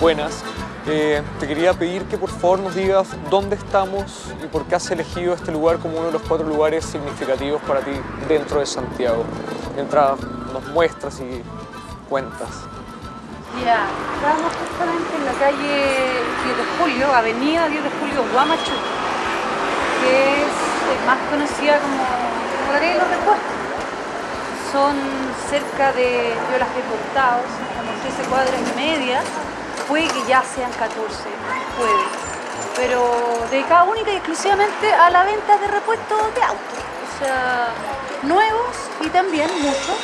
Buenas. Eh, te quería pedir que por favor nos digas dónde estamos y por qué has elegido este lugar como uno de los cuatro lugares significativos para ti dentro de Santiago. Mientras nos muestras y cuentas. Ya, estamos justamente en la calle 10 de Julio, avenida 10 de Julio, Guamachu, que es eh, más conocida como, como la calle de repuestos. Son cerca de, yo las he contado, como 13 cuadras y media, puede que ya sean 14, puede, pero dedicada única y exclusivamente a la venta de repuestos de autos, o sea, nuevos y también muchos,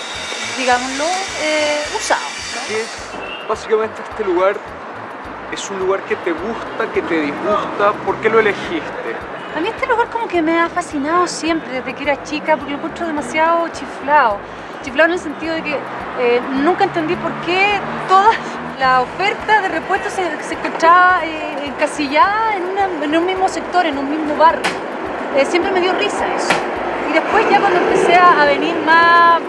digámoslo, eh, usados. ¿no? Básicamente este lugar es un lugar que te gusta, que te disgusta. ¿Por qué lo elegiste? A mí este lugar como que me ha fascinado siempre desde que era chica porque lo encuentro demasiado chiflado. Chiflado en el sentido de que eh, nunca entendí por qué toda la oferta de repuestos se, encontraba eh, encasillada en, un mismo sector, en un mismo barrio. Eh, siempre me dio risa eso. Y después ya cuando empecé a, venir más,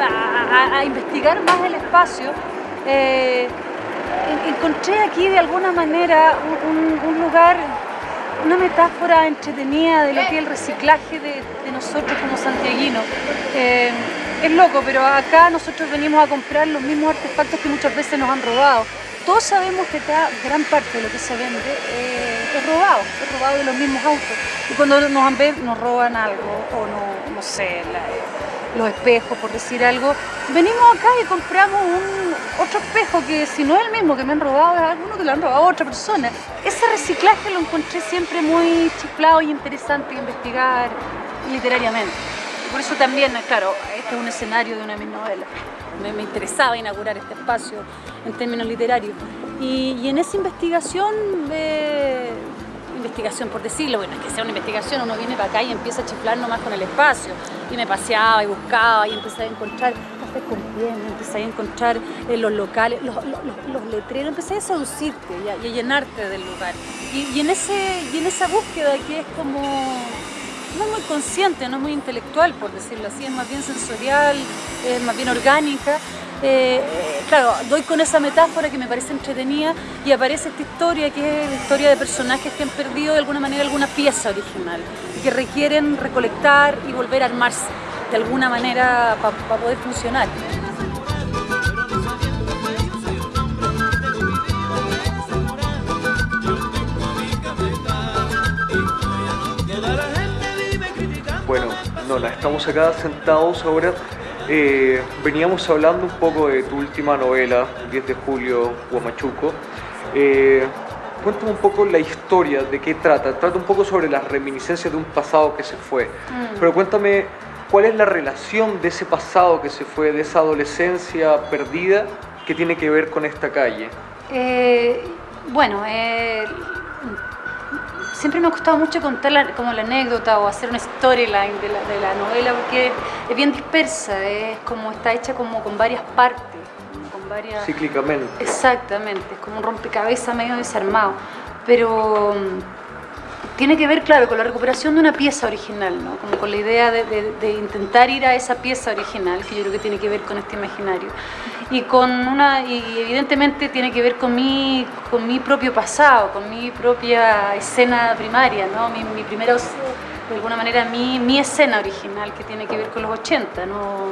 a, investigar más el espacio, eh, en- encontré aquí de alguna manera un lugar una metáfora entretenida de lo que es el reciclaje de, nosotros como santiaguinos. Eh, es loco, pero acá nosotros venimos a comprar los mismos artefactos que muchas veces nos han robado. Todos sabemos que acá gran parte de lo que se vende eh, es robado, es robado de los mismos autos. Y cuando nos, nos roban algo, o no, no sé, los espejos, por decir algo, venimos acá y compramos un, otro espejo que si no es el mismo que me han robado, es alguno que lo han robado a otra persona. Ese reciclaje lo encontré siempre muy chiflado y interesante de investigar literariamente. Por eso también, claro, este es un escenario de una de mis novelas. Me, interesaba inaugurar este espacio en términos literarios. Y, y en esa investigación, eh, investigación por decirlo, bueno, es que sea una investigación, uno viene para acá y empieza a chiflar nomás con el espacio. Y me paseaba y buscaba y empecé a encontrar cafés con piel, empecé a encontrar eh, los locales, los, los- letreros, empecé a seducirte y a, llenarte del lugar. Y, y en ese, y en esa búsqueda que es como no es muy consciente, no es muy intelectual, por decirlo así, es más bien sensorial, es más bien orgánica. Eh, claro, doy con esa metáfora que me parece entretenida y aparece esta historia que es la historia de personajes que han perdido de alguna manera alguna pieza original y que requieren recolectar y volver a armarse de alguna manera para poder funcionar. Bueno, Nona, estamos acá sentados ahora. Eh, veníamos hablando un poco de tu última novela, 10 de julio, Huamachuco. Eh, cuéntame un poco la historia, de qué trata. Trata un poco sobre las reminiscencias de un pasado que se fue. Mm. Pero cuéntame, ¿cuál es la relación de ese pasado que se fue, de esa adolescencia perdida, que tiene que ver con esta calle? Eh, bueno, eh, siempre me ha costado mucho contar la- como la anécdota o hacer una storyline de la, de la novela porque es bien dispersa, es como está hecha como con varias partes, con varias... Cíclicamente. Exactamente, es como un rompecabezas medio desarmado, pero mm, tiene que ver, claro, con la recuperación de una pieza original, ¿no? Como con la idea de, de- de intentar ir a esa pieza original, que yo creo que tiene que ver con este imaginario. Y con una, y evidentemente tiene que ver con mi, con mi propio pasado, con mi propia escena primaria, ¿no? Mi, mi primera, de alguna manera, mi, mi escena original, que tiene que ver con los 80, ¿no?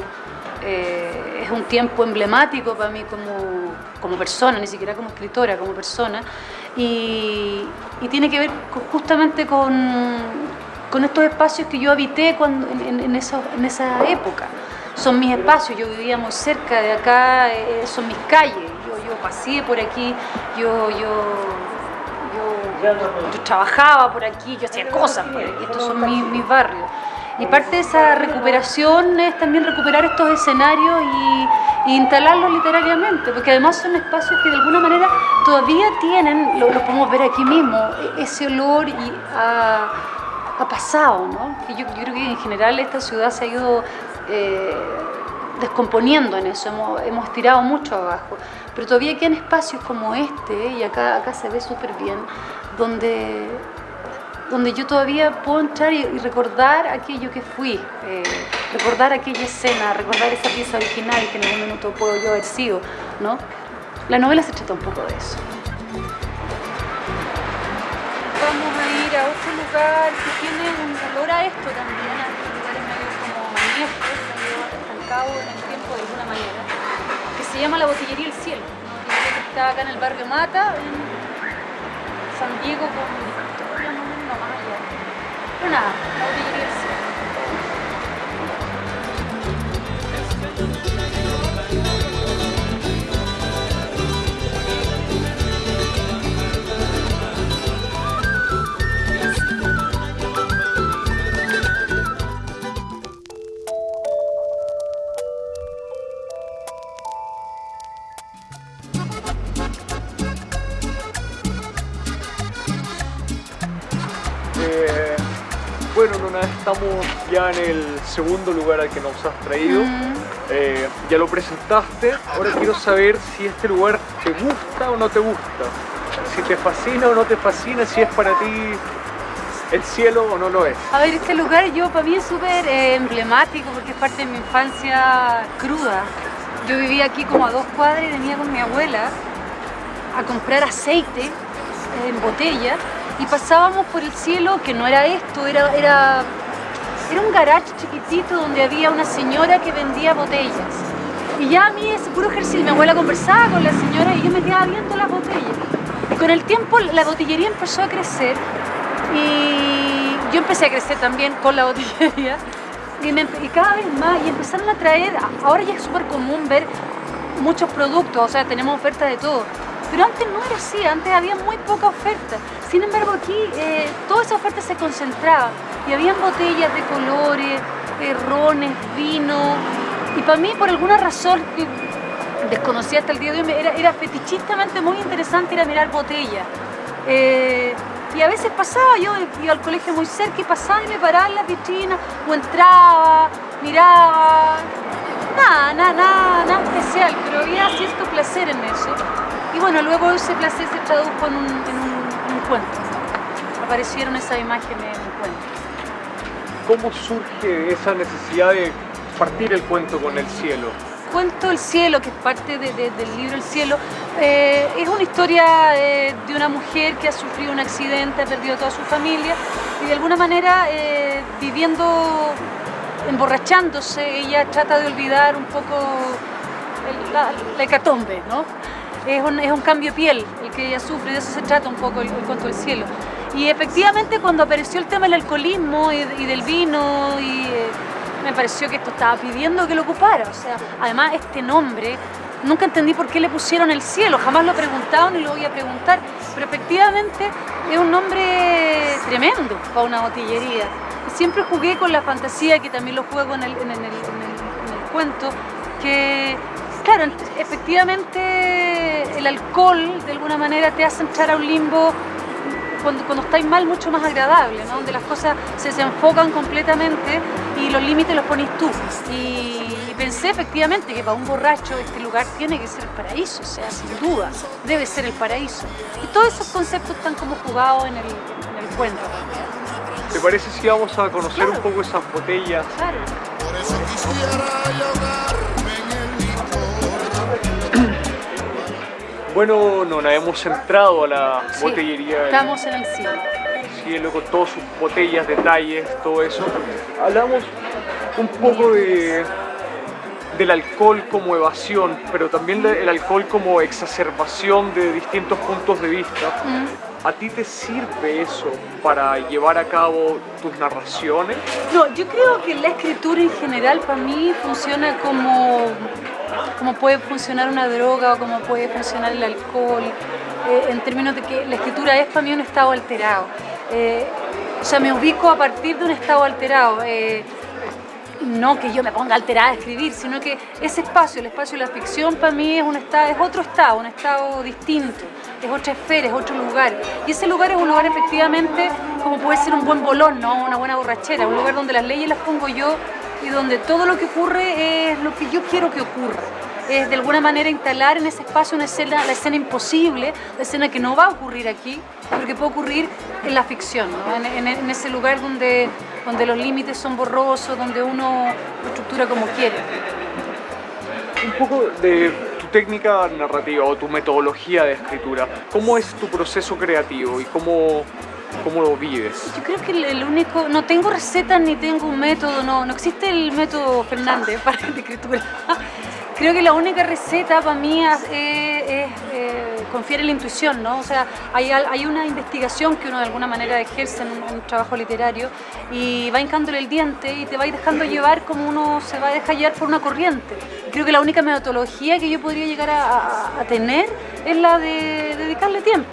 Eh, es un tiempo emblemático para mí como, como persona, ni siquiera como escritora, como persona, y, tiene que ver justamente con, estos espacios que yo habité cuando, en, en- en esa época. Son mis espacios, yo vivía muy cerca de acá, eh, son mis calles, yo, yo pasé por aquí, yo, yo, yo, yo trabajaba por aquí, yo hacía cosas por aquí, estos son mis, mis barrios. Y parte de esa recuperación es también recuperar estos escenarios y, instalarlos literariamente, porque además son espacios que de alguna manera todavía tienen, lo, podemos ver aquí mismo, e- ese olor y a, pasado, ¿no? Yo creo que en general esta ciudad se ha ido eh, descomponiendo en eso, hemos, hemos tirado mucho abajo, pero todavía quedan espacios como este, y acá, acá se ve súper bien, donde donde yo todavía puedo entrar y, recordar aquello que fui, eh, recordar aquella escena, recordar esa pieza original que en algún minuto puedo yo haber sido, ¿no? La novela se trata un poco de eso. Vamos a ir a otro lugar que tiene un olor a esto también, a lugares medio como añejos, medio en el tiempo de alguna manera, que se llama la Botillería El Cielo, que está acá en el barrio Mata, en San Diego con Pero nada, estamos ya en el segundo lugar al que nos has traído. Mm. Eh, ya lo presentaste. Ahora quiero saber si este lugar te gusta o no te gusta. Si te fascina o no te fascina, si es para ti el cielo o no lo es. A ver, este lugar yo para mí es súper eh, emblemático porque es parte de mi infancia cruda. Yo vivía aquí como a dos cuadras y venía con mi abuela a comprar aceite eh, en botella y pasábamos por el cielo, que no era esto, era, era, era un garage chiquitito donde había una señora que vendía botellas. Y ya a mí ese puro ejercicio, mi abuela conversaba con la señora y yo me quedaba viendo las botellas. Y con el tiempo la botillería empezó a crecer y yo empecé a crecer también con la botillería y, me- y cada vez más y empezaron a traer, ahora ya es súper común ver muchos productos, o sea, tenemos oferta de todo. Pero antes no era así, antes había muy poca oferta. Sin embargo, aquí eh, toda esa oferta se concentraba y habían botellas de colores, eh, rones, vino. Y para mí, por alguna razón que desconocía hasta el día de hoy, era, era fetichistamente muy interesante ir a mirar botellas. Eh, y a veces pasaba, yo iba al colegio muy cerca y pasaba y me paraba en la vitrina o entraba, miraba. Nada, nada, nada, nada especial, pero había cierto placer en eso. Y bueno, luego ese placer se tradujo en un, en un- en un cuento. Aparecieron esas imágenes en un cuento. ¿Cómo surge esa necesidad de partir el cuento con el cielo? Cuento El Cielo, que es parte de- de- del libro El Cielo, eh, es una historia eh, de una mujer que ha sufrido un accidente, ha perdido toda su familia y de alguna manera eh, viviendo, emborrachándose, ella trata de olvidar un poco el- la, la hecatombe, ¿no? Es un, es un cambio de piel el que ella sufre, de eso se trata un poco el, el cuento del cielo. Y efectivamente cuando apareció el tema del alcoholismo y, del vino, eh, me pareció que esto estaba pidiendo que lo ocupara. O sea, además este nombre, nunca entendí por qué le pusieron el cielo, jamás lo preguntaron y lo voy a preguntar. Pero efectivamente es un nombre tremendo para una botillería. Siempre jugué con la fantasía, que también lo juego el- en el- en el cuento, que Claro, ent- efectivamente el alcohol de alguna manera te hace entrar a un limbo cuando, cuando estáis mal mucho más agradable, ¿no? donde las cosas se desenfocan completamente y los límites los pones tú. Y, y pensé efectivamente que para un borracho este lugar tiene que ser el paraíso, o sea, sin duda, debe ser el paraíso. Y todos esos conceptos están como jugados en el, en el cuento. ¿Te parece si vamos a conocer Claro. un poco esas botellas? Claro. Por eso quisiera Bueno, Nona, hemos entrado a la Sí, botellería Estamos en el cielo. cielo con todas sus botellas, detalles, todo eso. Hablamos un poco de, del alcohol como evasión, pero también del alcohol como exacerbación de distintos puntos de vista. Mm. ¿A ti te sirve eso para llevar a cabo tus narraciones? No, yo creo que la escritura en general para mí funciona como, como puede funcionar una droga o como puede funcionar el alcohol, eh, en términos de que la escritura es para mí un estado alterado. Eh, sea, me ubico a partir de un estado alterado. eh, no que yo me ponga alterada a escribir, sino que ese espacio, el espacio de la ficción para mí es, un estado, es otro estado, un estado distinto, es otra esfera, es otro lugar. Y ese lugar es un lugar efectivamente como puede ser un buen bolón, ¿no? una buena borrachera, un lugar donde las leyes las pongo yo y donde todo lo que ocurre es lo que yo quiero que ocurra. Es de alguna manera instalar en ese espacio una escena, la escena imposible, la escena que no va a ocurrir aquí, pero que puede ocurrir en la ficción, ¿no? en, en- en ese lugar donde, donde los límites son borrosos, donde uno lo estructura como quiere. Un poco de tu técnica narrativa o tu metodología de escritura, ¿cómo es tu proceso creativo y cómo, cómo lo vives? Yo creo que el, único, no tengo recetas ni tengo un método, no, no existe el método Fernández para la escritura. Creo que la única receta para mí es, eh, confiar en la intuición, ¿no? O sea, hay, hay una investigación que uno de alguna manera ejerce en un, en trabajo literario y va hincándole el diente y te va dejando llevar como uno se va a dejar llevar por una corriente. Creo que la única metodología que yo podría llegar a- a tener es la de dedicarle tiempo.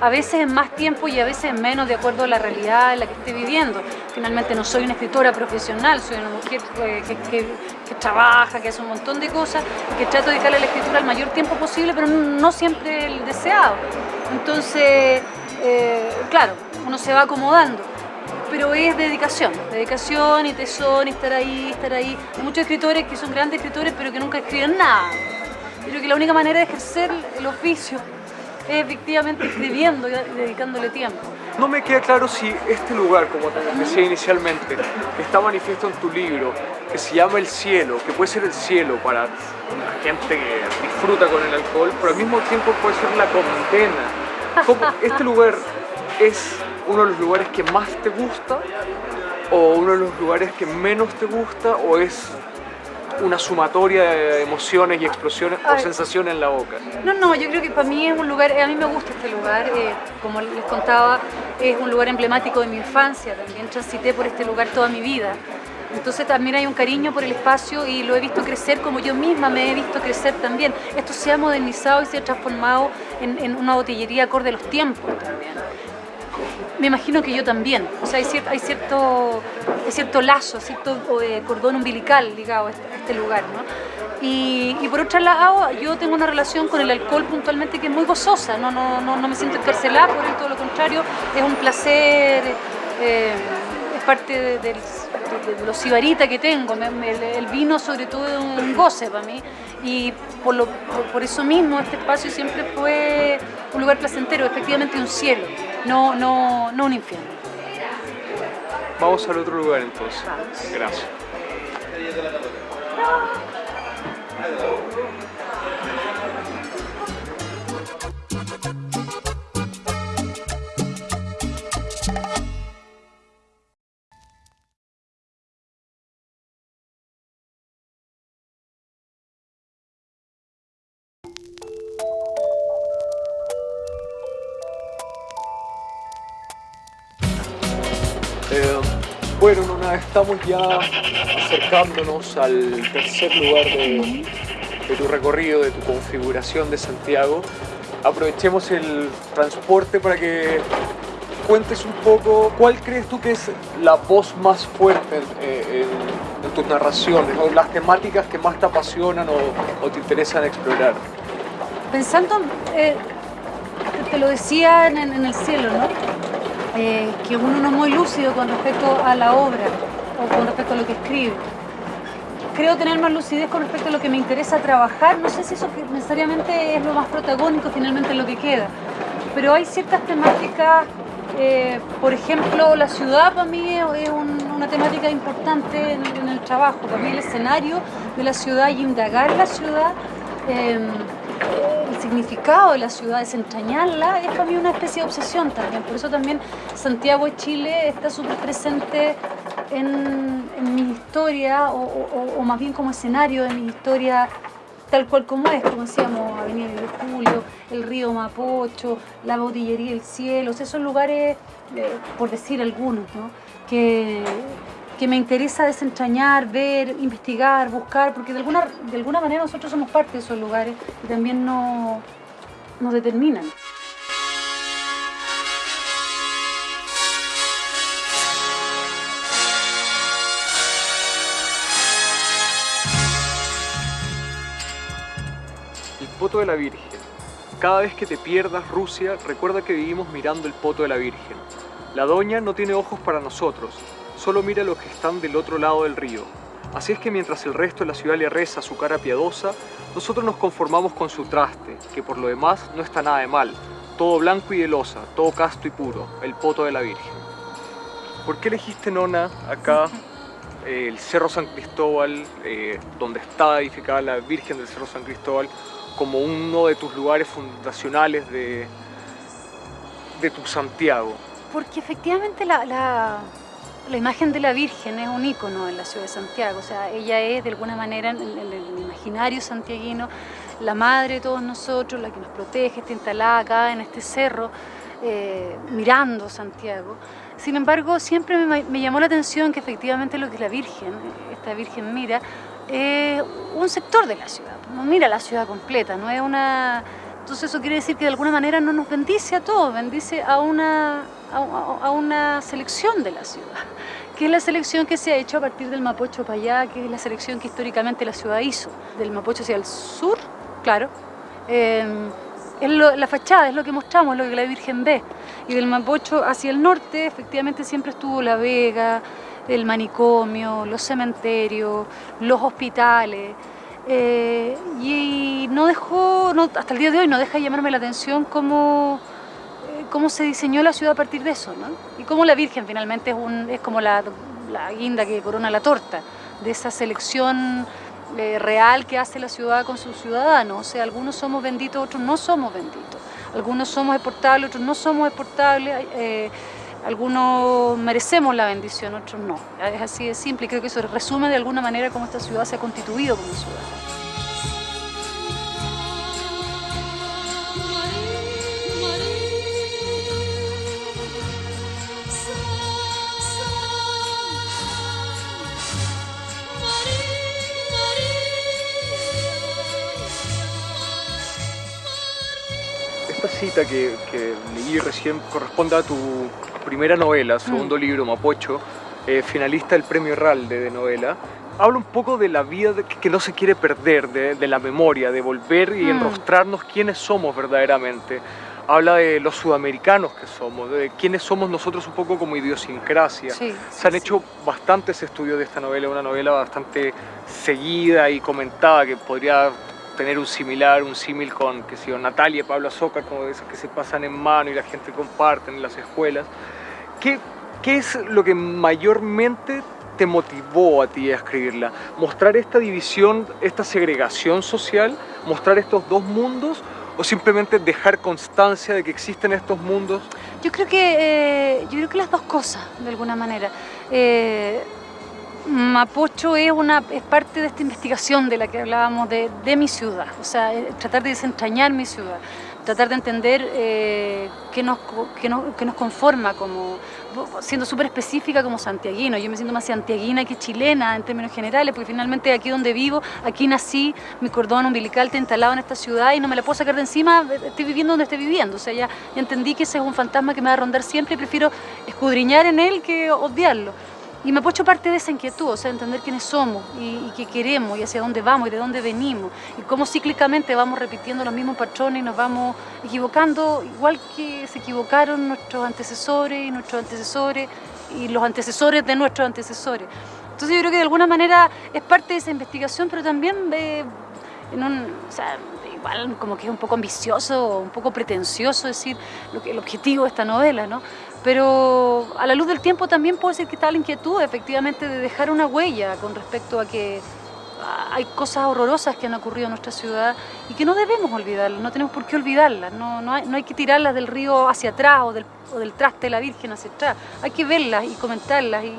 A veces es más tiempo y a veces es menos de acuerdo a la realidad en la que esté viviendo. Finalmente no soy una escritora profesional, soy una mujer eh, que, trabaja, que hace un montón de cosas, que trato de dedicarle a la escritura el mayor tiempo posible, pero no siempre el deseado. Entonces, eh, claro, uno se va acomodando. Pero es dedicación, dedicación y tesón estar ahí, estar ahí. Hay muchos escritores que son grandes escritores pero que nunca escriben nada. Creo que la única manera de ejercer el oficio efectivamente escribiendo y dedicándole tiempo. No me queda claro si este lugar, como te decía inicialmente, está manifiesto en tu libro, que se llama el cielo, que puede ser el cielo para la gente que disfruta con el alcohol, pero al mismo tiempo puede ser la condena. ¿Cómo- ¿Este lugar es uno de los lugares que más te gusta o uno de los lugares que menos te gusta o es una sumatoria de emociones y explosiones o Ay. sensaciones en la boca? No, no, yo creo que para mí es un lugar, a mí me gusta este lugar, eh, como les contaba, es un lugar emblemático de mi infancia, también transité por este lugar toda mi vida. Entonces también hay un cariño por el espacio y lo he visto crecer como yo misma me he visto crecer también. Esto se ha modernizado y se ha transformado en, en una botillería acorde a los tiempos también. Me imagino que yo también. O sea, hay cierto, hay cierto, hay cierto lazo, cierto eh, cordón umbilical ligado a este, a este lugar, ¿no? Y, y por otro lado, yo tengo una relación con el alcohol puntualmente que es muy gozosa, no, no, no, no me siento encarcelada por él, todo lo contrario, es un placer, eh, es parte de, de- de lo sibarita que tengo, me- me- el, el vino sobre todo es un goce para mí y por, lo, por, por eso mismo este espacio siempre fue un lugar placentero, efectivamente un cielo, no, no, no un infierno. Vamos al otro lugar entonces. Gracias. Estamos ya acercándonos al tercer lugar de, tu recorrido, de tu configuración de Santiago. Aprovechemos el transporte para que cuentes un poco cuál crees tú que es la voz más fuerte en, en- en tus narraciones o las temáticas que más te apasionan o, o te interesan explorar. Pensando, eh, te lo decía en el cielo, ¿no? Eh, que uno no es muy lúcido con respecto a la obra o con respecto a lo que escribe. Creo tener más lucidez con respecto a lo que me interesa trabajar. No sé si eso necesariamente es lo más protagónico finalmente en lo que queda, pero hay ciertas temáticas, eh, por ejemplo, la ciudad para mí es un- una temática importante en, en el trabajo. Para mí el escenario de la ciudad y indagar la ciudad. eh, significado de la ciudad, desentrañarla, es para mí una especie de obsesión también. Por eso también Santiago de Chile está súper presente en, en mi historia, o, o- o más bien como escenario de mi historia tal cual como es, como decíamos, Avenida de Julio, el río Mapocho, la botillería del cielo, o sea, esos lugares, eh, por decir algunos, ¿no? que, que me interesa desentrañar, ver, investigar, buscar, porque de alguna, de alguna manera nosotros somos parte de esos lugares y también no, nos determinan. El Poto de la Virgen. Cada vez que te pierdas Rusia, recuerda que vivimos mirando el Poto de la Virgen. La doña no tiene ojos para nosotros, solo mira los que están del otro lado del río. Así es que mientras el resto de la ciudad le reza su cara piadosa, nosotros nos conformamos con su traste, que por lo demás no está nada de mal. Todo blanco y de losa, todo casto y puro, el Poto de la Virgen. ¿Por qué elegiste Nona acá eh, el Cerro San Cristóbal, eh, donde está edificada la Virgen del Cerro San Cristóbal, como uno de tus lugares fundacionales de, de tu Santiago? Porque efectivamente la, la- la imagen de la Virgen es un ícono en la ciudad de Santiago, o sea, ella es de alguna manera en, el imaginario santiaguino la madre de todos nosotros, la que nos protege, está instalada acá en este cerro, eh, mirando Santiago. Sin embargo, siempre me, llamó la atención que efectivamente lo que la Virgen, esta Virgen mira, es un sector de la ciudad, no mira la ciudad completa, no es una... Entonces eso quiere decir que de alguna manera no nos bendice a todos, bendice a una, a, una selección de la ciudad, que es la selección que se ha hecho a partir del Mapocho para allá, que es la selección que históricamente la ciudad hizo, del Mapocho hacia el sur, claro. eh, es la fachada, es lo que mostramos, lo que la Virgen ve. Y del Mapocho hacia el norte, efectivamente, siempre estuvo La Vega, el manicomio, los cementerios, los hospitales. eh, y no dejó, no- hasta el día de hoy, no deja de llamarme la atención cómo, cómo se diseñó la ciudad a partir de eso, ¿no? Y cómo la Virgen finalmente es, un, es como la, guinda que corona la torta, de esa selección eh, real que hace la ciudad con sus ciudadanos. O sea, algunos somos benditos, otros no somos benditos. Algunos somos exportables, otros no somos exportables. eh, algunos merecemos la bendición, otros no. Es así de simple y creo que eso resume de alguna manera cómo esta ciudad se ha constituido como ciudad. Esta cita que, que leí recién corresponde a tu primera novela, segundo libro, Mapocho, eh, finalista del premio Herralde de novela. Habla un poco de la vida de- que, no se quiere perder, de, de la memoria, de volver y Mm. enrostrarnos quiénes somos verdaderamente. Habla de los sudamericanos que somos, de quiénes somos nosotros un poco como idiosincrasia. Sí, Se han sí, hecho bastantes estudios de esta novela, una novela bastante seguida y comentada que podría tener un similar, un símil con, que yo, Natalia Pablo Azócar, como de esas que se pasan en mano y la gente comparte en las escuelas. ¿Qué, ¿Qué es lo que mayormente te motivó a ti a escribirla? ¿Mostrar esta división, esta segregación social? ¿Mostrar estos dos mundos? ¿O simplemente dejar constancia de que existen estos mundos? Yo creo que, eh, yo creo que las dos cosas, de alguna manera. Eh, Mapocho es, una, es parte de esta investigación de la que hablábamos de, de mi ciudad, o sea, tratar de desentrañar mi ciudad, tratar de entender eh, qué, nos, qué, nos, qué nos conforma como, siendo súper específica como santiaguino, yo me siento más santiaguina que chilena en términos generales, porque finalmente aquí donde vivo, aquí nací, mi cordón umbilical está instalado en esta ciudad y no me la puedo sacar de encima, estoy viviendo donde estoy viviendo, o sea, ya, ya entendí que ese es un fantasma que me va a rondar siempre y prefiero escudriñar en él que odiarlo. Y me apoyo parte de esa inquietud, o sea, entender quiénes somos y, y qué queremos y hacia dónde vamos y de dónde venimos y cómo cíclicamente vamos repitiendo los mismos patrones y nos vamos equivocando igual que se equivocaron nuestros antecesores y nuestros antecesores y los antecesores de nuestros antecesores. Entonces yo creo que de alguna manera es parte de esa investigación, pero también de, o sea, igual como que es un poco ambicioso, un poco pretencioso decir lo que, el objetivo de esta novela, ¿no? Pero a la luz del tiempo también puede ser que está la inquietud efectivamente de dejar una huella con respecto a que ah, hay cosas horrorosas que han ocurrido en nuestra ciudad y que no debemos olvidarlas, no tenemos por qué olvidarlas, no, no, hay, no hay que tirarlas del río hacia atrás o del, o del traste de la Virgen hacia atrás, hay que verlas y comentarlas y,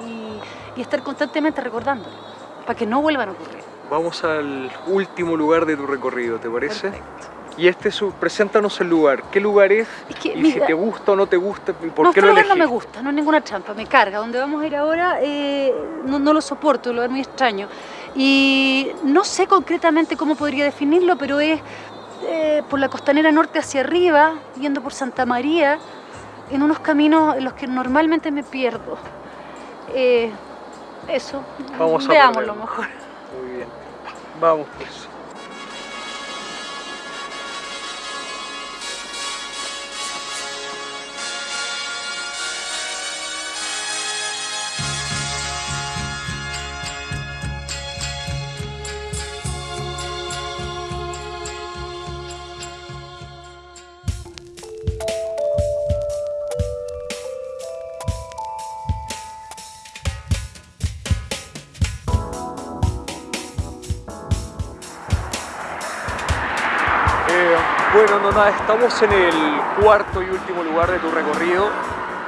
y estar constantemente recordándolas para que no vuelvan a ocurrir. Vamos al último lugar de tu recorrido, ¿te parece? Perfecto. Y este es, un- preséntanos el lugar. ¿Qué lugar es? Es que, y si te gusta o no te gusta, ¿y ¿por no, qué este lo lugar no elegiste? me gusta, no es ninguna trampa, me carga. Donde vamos a ir ahora eh, no, no lo soporto, lo es muy extraño. Y no sé concretamente cómo podría definirlo, pero es eh, por la costanera norte hacia arriba, yendo por Santa María, en unos caminos en los que normalmente me pierdo. Eh, eso, Vamos a veámoslo mejor. Muy bien. Vamos pues. Estamos en el cuarto y último lugar de tu recorrido.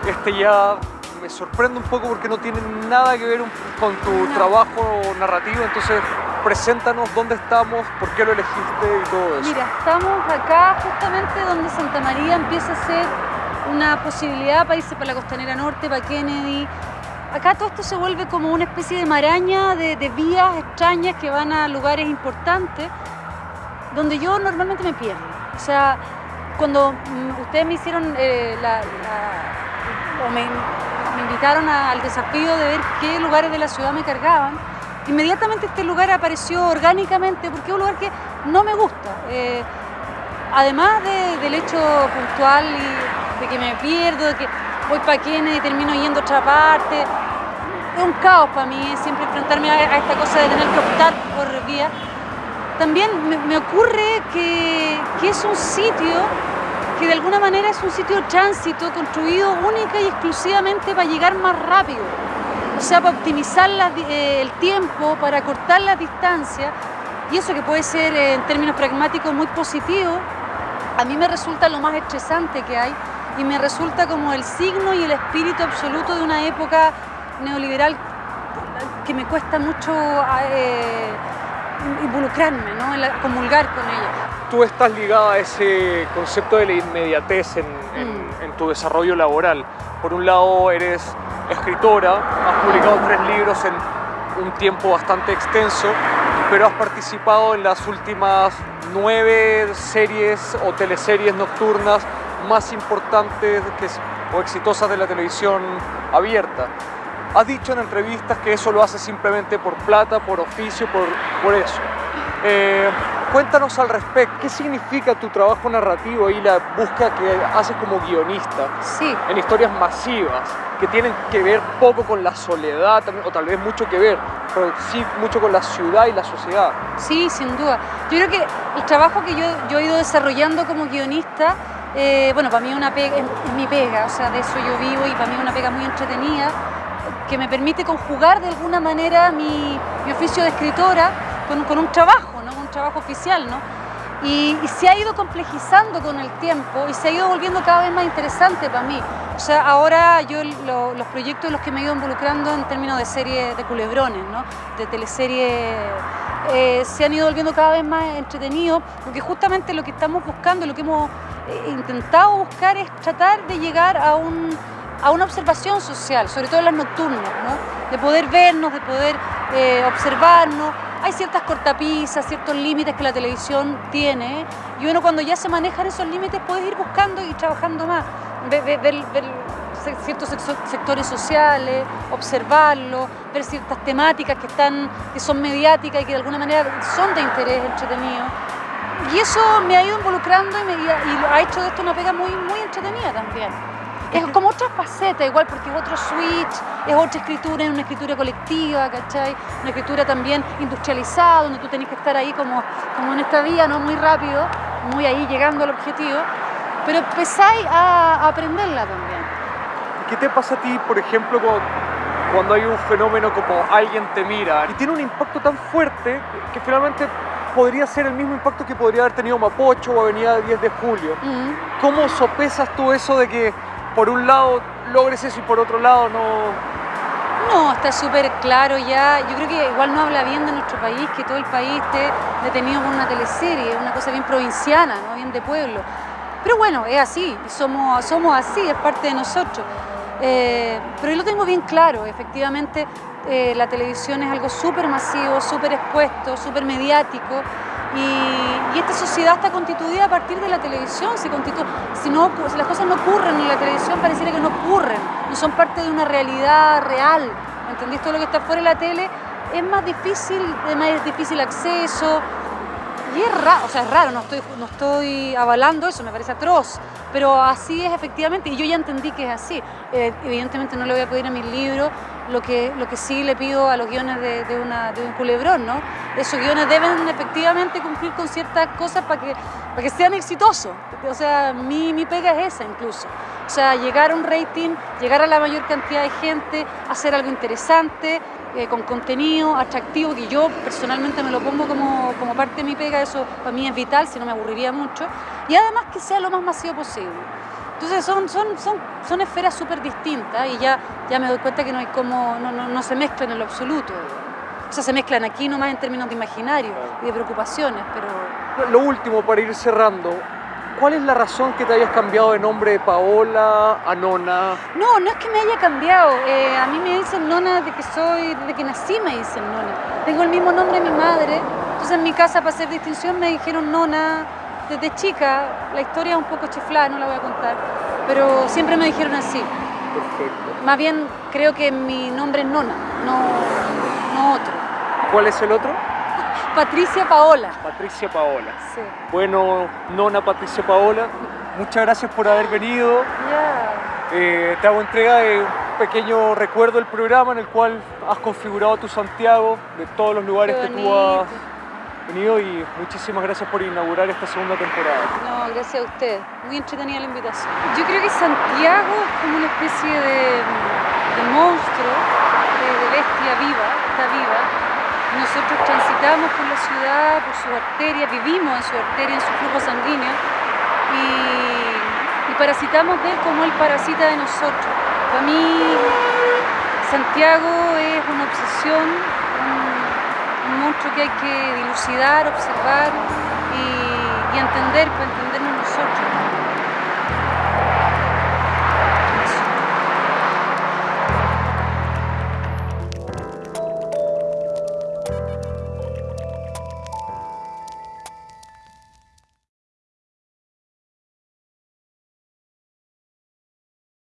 Este ya me sorprende un poco porque no tiene nada que ver con tu trabajo narrativo, entonces preséntanos dónde estamos, por qué lo elegiste y todo eso. Mira, estamos acá justamente donde Santa María empieza a ser una posibilidad para irse para la costanera norte, para Kennedy. Acá todo esto se vuelve como una especie de maraña de, de vías extrañas que van a lugares importantes donde yo normalmente me pierdo. O sea, cuando mm, ustedes me hicieron eh, la, o me, invitaron al desafío de ver qué lugares de la ciudad me cargaban, inmediatamente este lugar apareció orgánicamente porque es un lugar que no me gusta. Eh, además de- del hecho puntual y de que me pierdo, de que voy para Kennedy y termino yendo a otra parte, es un caos para mí siempre enfrentarme a, a esta cosa de tener que optar por vía. También me, ocurre que, es un sitio que de alguna manera es un sitio de tránsito construido única y exclusivamente para llegar más rápido. O sea, para optimizar eh, el tiempo, para cortar las distancias. Y eso que puede ser eh, en términos pragmáticos muy positivo, a mí me resulta lo más estresante que hay y me resulta como el signo y el espíritu absoluto de una época neoliberal que me cuesta mucho eh, involucrarme, ¿no? En la- comulgar con ella. Tú estás ligada a ese concepto de la inmediatez en, Mm. en tu desarrollo laboral. Por un lado eres escritora, has publicado tres libros en un tiempo bastante extenso, pero has participado en las últimas nueve series o teleseries nocturnas más importantes que o exitosas de la televisión abierta. Has dicho en entrevistas que eso lo haces simplemente por plata, por oficio, por, por eso. Eh, cuéntanos al respecto, ¿qué significa tu trabajo narrativo y la búsqueda que haces como guionista Sí, en historias masivas que tienen que ver poco con la soledad, o tal vez mucho que ver, pero sí mucho con la ciudad y la sociedad? Sí, sin duda. Yo creo que el trabajo que yo, yo he ido desarrollando como guionista, eh, bueno, para mí una pega, es, es mi pega, o sea, de eso yo vivo y para mí es una pega muy entretenida, que me permite conjugar de alguna manera mi, oficio de escritora con, un trabajo, ¿no? Un trabajo oficial, ¿no? Y, se ha ido complejizando con el tiempo y se ha ido volviendo cada vez más interesante para mí. O sea, ahora yo lo- los proyectos en los que me he ido involucrando en términos de series de culebrones, ¿no? De teleseries eh, se han ido volviendo cada vez más entretenidos, porque justamente lo que estamos buscando, lo que hemos eh, intentado buscar es tratar de llegar a, un, a una observación social, sobre todo en las nocturnas, ¿no? de poder vernos, de poder eh, observarnos. Hay ciertas cortapisas, ciertos límites que la televisión tiene, y uno cuando ya se manejan esos límites puede ir buscando y trabajando más, ver, ciertos sectores sociales, observarlos, ver ciertas temáticas que, están, que son mediáticas y que de alguna manera son de interés entretenido. Y eso me ha ido involucrando y, me, ha hecho de esto una pega muy, muy entretenida también. Es como otra faceta igual, porque es otro switch, es otra escritura, es una escritura colectiva, ¿cachai? Una escritura también industrializada, donde tú tenés que estar ahí como, como en esta vía, ¿no? Muy rápido, muy ahí llegando al objetivo, pero empezáis a, a aprenderla también. ¿Qué te pasa a ti, por ejemplo, cuando, cuando hay un fenómeno como alguien te mira y tiene un impacto tan fuerte que finalmente podría ser el mismo impacto que podría haber tenido Mapocho o Avenida 10 de Julio? Mm. ¿Cómo sopesas tú eso de que por un lado logres eso y por otro lado no? No, está súper claro ya. Yo creo que igual no habla bien de nuestro país, que todo el país esté detenido por una teleserie, una cosa bien provinciana, ¿no? bien de pueblo. Pero bueno, es así, somos, somos así, es parte de nosotros. Eh, pero yo lo tengo bien claro, efectivamente eh, la televisión es algo súper masivo, súper expuesto, súper mediático. Y, esta sociedad está constituida a partir de la televisión. Si, no, las cosas no ocurren en la televisión, pareciera que no ocurren, no son parte de una realidad real. ¿Me entendís? Todo lo que está fuera de la tele es más difícil, de más difícil acceso. Y es raro, o sea, es raro, no estoy, no estoy avalando eso, me parece atroz, pero así es efectivamente, y yo ya entendí que es así. Eh, evidentemente no le voy a pedir a mis libros lo que, lo que sí le pido a los guiones de, un culebrón, ¿no? Esos guiones deben efectivamente cumplir con ciertas cosas para que, para que sean exitosos. O sea, mi, mi pega es esa incluso. O sea, llegar a un rating, llegar a la mayor cantidad de gente, hacer algo interesante eh, con contenido atractivo, que yo personalmente me lo pongo como, como parte de mi pega, eso para mí es vital, si no me aburriría mucho, y además que sea lo más masivo posible. Entonces son, son, son, son esferas súper distintas y ya, ya me doy cuenta que no hay como, no, no, no se mezclan en lo absoluto. O sea, se mezclan aquí nomás en términos de imaginario y de preocupaciones, pero Lo último, para ir cerrando, ¿cuál es la razón que te hayas cambiado de nombre de Paola a Nona? No, no es que me haya cambiado. Eh, a mí me dicen nona desde que soy, desde que nací me dicen nona. Tengo el mismo nombre de mi madre. Entonces en mi casa para hacer distinción me dijeron nona desde chica. La historia es un poco chiflada, no la voy a contar. Pero siempre me dijeron así. Perfecto. Más bien creo que mi nombre es nona, no, no otro. ¿Cuál es el otro? Patricia Paola. Patricia Paola. Sí. Bueno, Nona Patricia Paola, muchas gracias por haber venido. Eh, te hago entrega de un pequeño recuerdo del programa en el cual has configurado tu Santiago, de todos los lugares que tú has y muchísimas gracias por inaugurar esta segunda temporada. No, gracias a usted. Muy entretenida la invitación. Yo creo que Santiago es como una especie de, monstruo, de, bestia viva, está viva. Nosotros transitamos por la ciudad, por sus arterias, vivimos en su arteria, en su flujo sanguíneo y, y parasitamos de él como él parasita de nosotros. Para mí, Santiago es una obsesión, que hay que dilucidar, observar y, entender para entendernos nosotros.